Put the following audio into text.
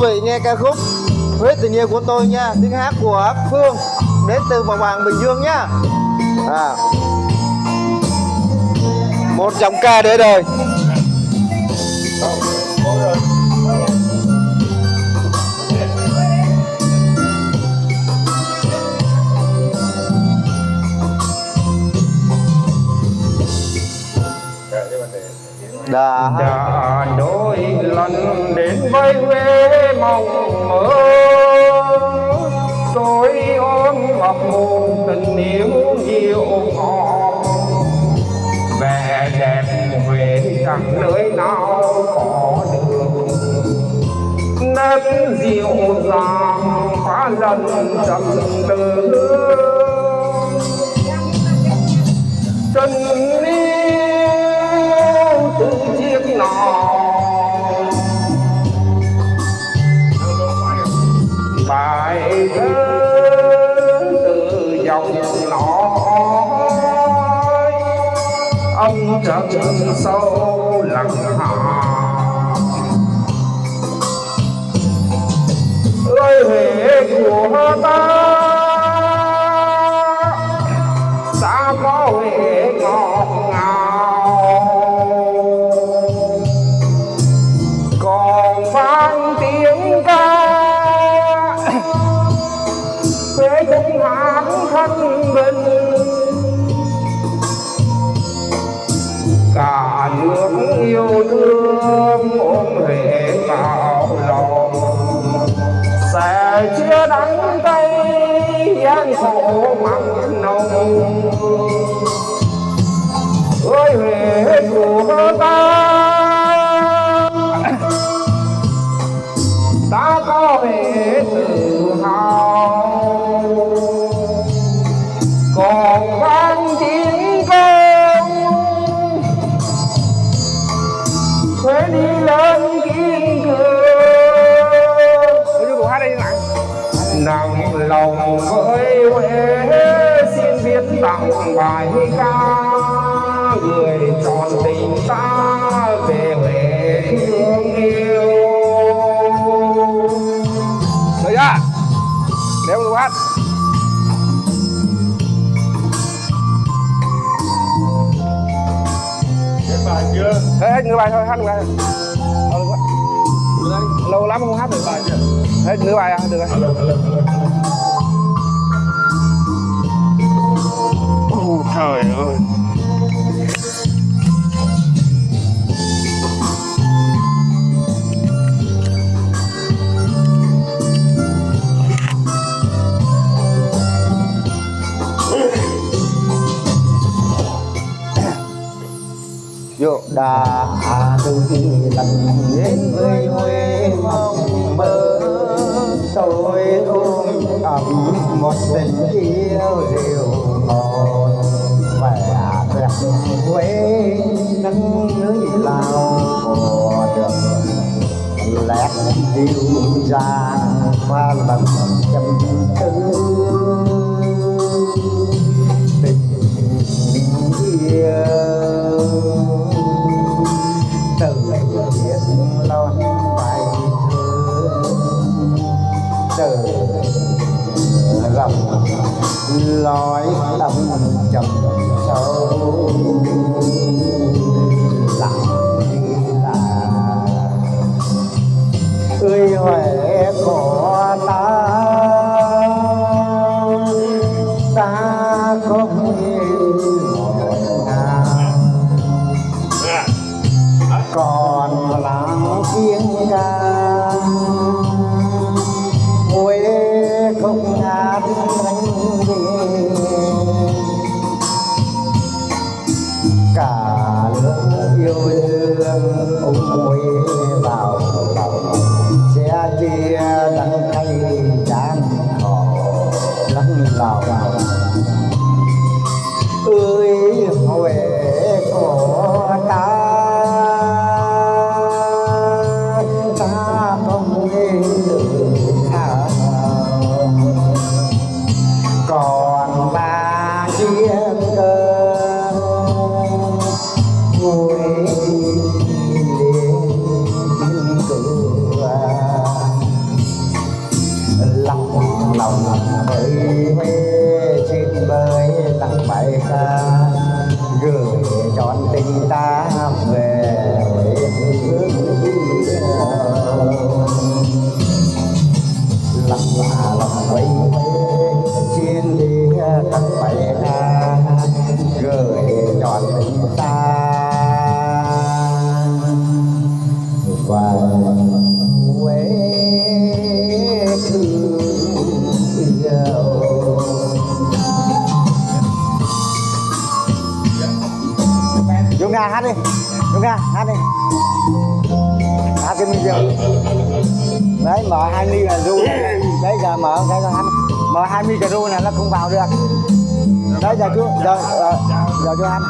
quý vị nghe ca khúc Huế tình yêu của tôi nha, tiếng hát của Phương đến từ Bà Hoàng Bình Dương nha à. một giọng ca để đời. Dạ, dạ, vâng, dạ, đã đã đôi lần đến với Huế mong mơ. Tôi ôm ngọc một tình yêu nhiều ngọt. Vẻ đẹp Huế chẳng nơi nào có được. Nét dịu dàng phá dần trầm tư chân sâu lặng hạ lời huế của ta ta có huế ngọt ngào. Còn vang tiếng ca huế cũng hát thanh bình khổ mặn nồng ơi huế của ta ta có huế tự hào còn văn chiến công sẽ đi lên kiên cường lòng với Huế, xin viết tặng bài ca. Người tròn tình ta về Huế thương yêu. Được chưa? Nếu cô hát. Hết bài chưa? hết hết bài thôi, hát nửa bài thôi lâu lâu lắm không hát được Bài chưa? hết nửa bài à? Được rồi. Alo, trời ơi. Vô đã từ khi lần đến với Huế mong mơ Tôi ôm ấm một tình yêu dịu ngọt Vẻ đẹp Huế nắng núi lao mùa được lẽ dịu dàng qua lần chăm tư lối âm trầm sâu. Lặng là ơi huệ của ta. Ta ngọt ngào còn làng tiếng ca ơi huệ của ta chọn tình ta về. Ca hát đi. Đúng ca hát đi. Hát cái mình đấy mở hai mi là ru. Đấy giờ mở cái là hát. Mở hai mi cà ru này nó không vào được. Đấy giờ chú giờ giờ, giờ chú hát.